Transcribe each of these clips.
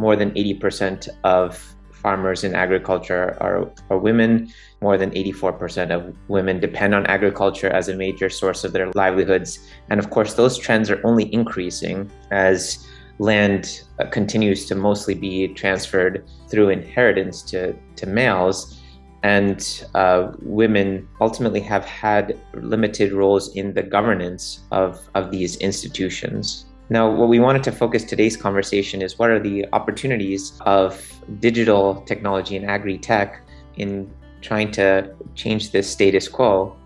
more than 80% of farmers in agriculture are, are women. More than 84% of women depend on agriculture as a major source of their livelihoods. And of course, those trends are only increasing as land uh, continues to mostly be transferred through inheritance to, to males. And uh, women ultimately have had limited roles in the governance of, of these institutions. Now, what we wanted to focus today's conversation is what are the opportunities of digital technology and agri-tech in trying to change this status quo.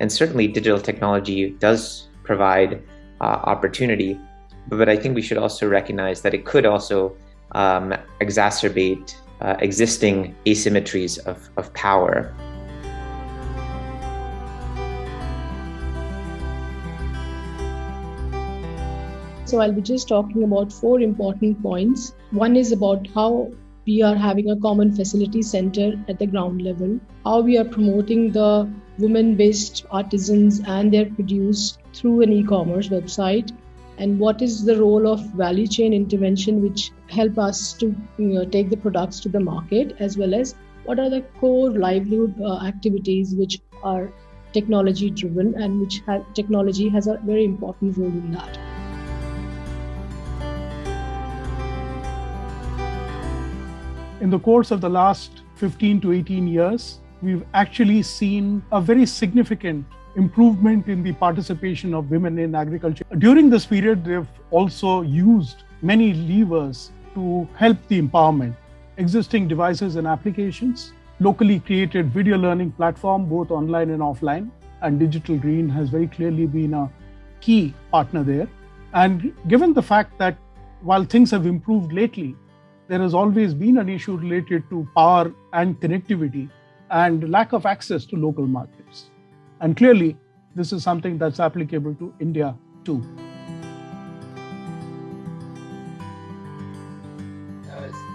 And certainly digital technology does provide uh, opportunity, but I think we should also recognize that it could also um, exacerbate uh, existing asymmetries of, of power. So I'll be just talking about four important points. One is about how we are having a common facility center at the ground level, how we are promoting the women based artisans and their produce through an e commerce website, and what is the role of value chain intervention which help us to you know, take the products to the market as well as what are the core livelihood uh, activities which are technology driven and which ha- technology has a very important role in that. In the course of the last 15 to 18 years, we've actually seen a very significant improvement in the participation of women in agriculture. During this period, they've also used many levers to help the empowerment. Existing devices and applications, locally created video learning platform, both online and offline, and Digital Green has very clearly been a key partner there. And given the fact that while things have improved lately, there has always been an issue related to power and connectivity and lack of access to local markets. And clearly, this is something that's applicable to India too.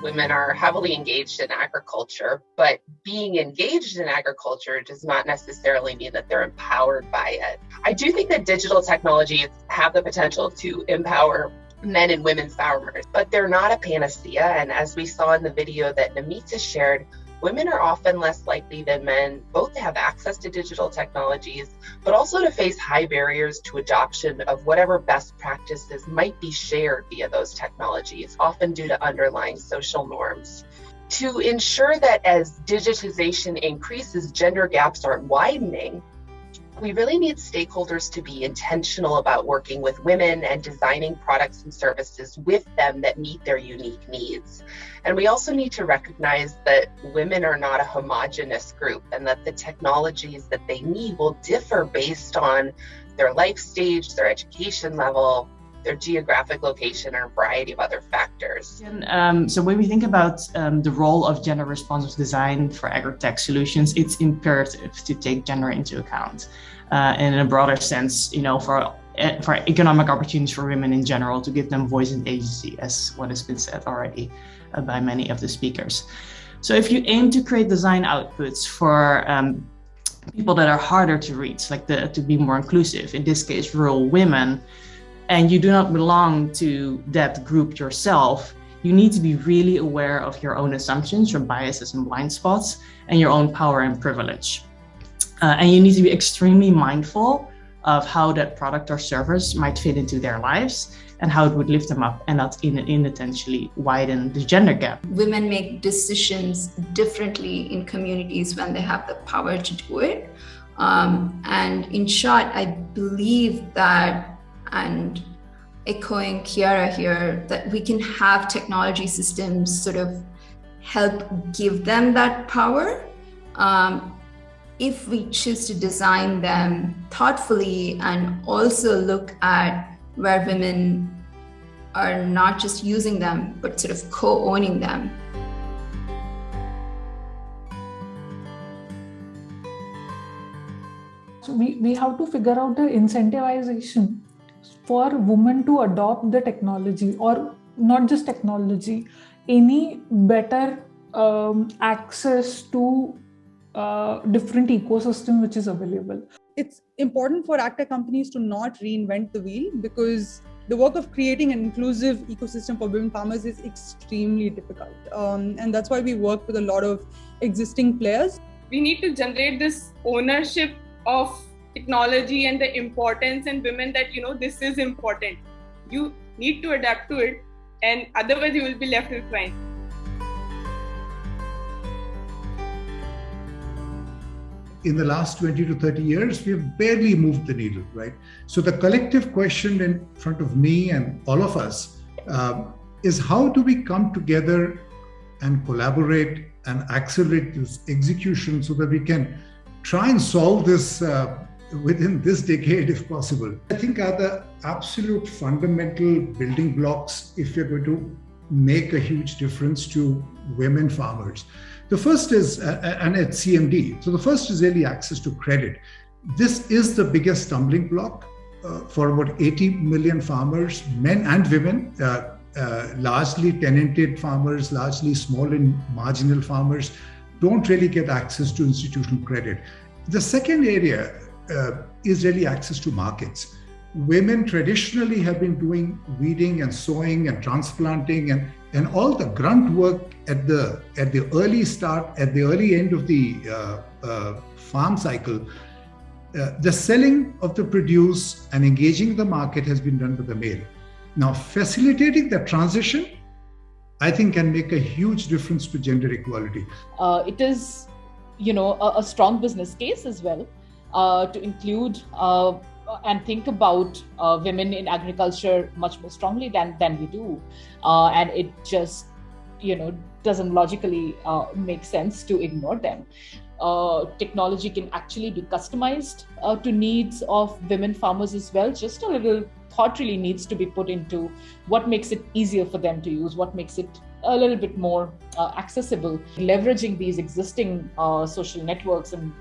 Women are heavily engaged in agriculture, but being engaged in agriculture does not necessarily mean that they're empowered by it. I do think that digital technologies have the potential to empower men and women farmers, but they're not a panacea. And as we saw in the video that Namita shared, women are often less likely than men both to have access to digital technologies, but also to face high barriers to adoption of whatever best practices might be shared via those technologies, often due to underlying social norms. To ensure that as digitization increases, gender gaps aren't widening, we really need stakeholders to be intentional about working with women and designing products and services with them that meet their unique needs. And we also need to recognize that women are not a homogenous group and that the technologies that they need will differ based on their life stage, their education level, their geographic location, or a variety of other factors. Um, so when we think about um, the role of gender responsive design for agri-tech solutions, it's imperative to take gender into account. Uh, and in a broader sense, you know, for eh, for economic opportunities for women in general, to give them voice and agency, as what has been said already uh, by many of the speakers. So if you aim to create design outputs for um, people that are harder to reach, like the, to be more inclusive, in this case, rural women, and you do not belong to that group yourself, you need to be really aware of your own assumptions, your biases and blind spots, and your own power and privilege. Uh, and you need to be extremely mindful of how that product or service might fit into their lives and how it would lift them up and not inattentionally widen the gender gap. Women make decisions differently in communities when they have the power to do it. Um, and in short, I believe that and echoing Kiara here, that we can have technology systems sort of help give them that power um, if we choose to design them thoughtfully and also look at where women are not just using them, but sort of co owning them. So we, we have to figure out the incentivization for women to adopt the technology or not just technology any better um, access to uh, different ecosystem which is available it's important for agtech companies to not reinvent the wheel because the work of creating an inclusive ecosystem for women farmers is extremely difficult. Um, and that's why we work with a lot of existing players. We need to generate this ownership of technology and the importance and women that, you know, this is important. You need to adapt to it and otherwise you will be left behind. in the last 20 to 30 years, we have barely moved the needle, right? So the collective question in front of me and all of us uh, is how do we come together and collaborate and accelerate this execution so that we can try and solve this uh, within this decade if possible. I think are the absolute fundamental building blocks if you're going to make a huge difference to women farmers. The first is, uh, uh and at CMD, so the first is really access to credit. This is the biggest stumbling block uh, for about 80 million farmers, men and women, uh, uh, largely tenanted farmers, largely small and marginal farmers, don't really get access to institutional credit. The second area uh, is really access to markets. Women traditionally have been doing weeding and sowing and transplanting and, and all the grunt work at the at the early start at the early end of the uh, uh, farm cycle. Uh, the selling of the produce and engaging the market has been done by the male. Now facilitating the transition i think can make a huge difference to gender equality. Uh, it is you know a, a, strong business case as well to include uh, and think about uh, women in agriculture much more strongly than than we do, uh, and it just you know doesn't logically uh, make sense to ignore them. Uh, technology can actually be customized uh, to needs of women farmers as well. Just a little thought really needs to be put into what makes it easier for them to use, what makes it a little bit more uh, accessible, leveraging these existing social networks and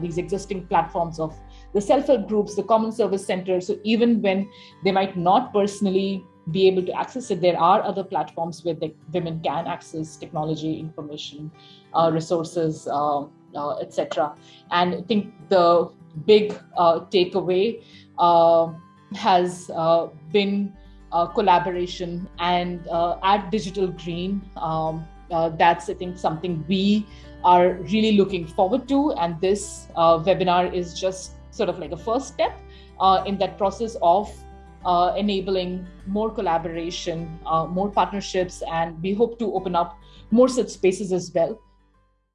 these existing platforms of the self-help groups, the common service centers. So even when they might not personally be able to access it, there are other platforms where the women can access technology, information, uh, resources, uh, uh, etc. And I think the big uh, takeaway uh, has uh, been collaboration and at Digital Green. Um, that's I think something we are really looking forward to, and this webinar is just sort of like a first step uh, in that process of uh, enabling more collaboration, uh, more partnerships, and we hope to open up more such spaces as well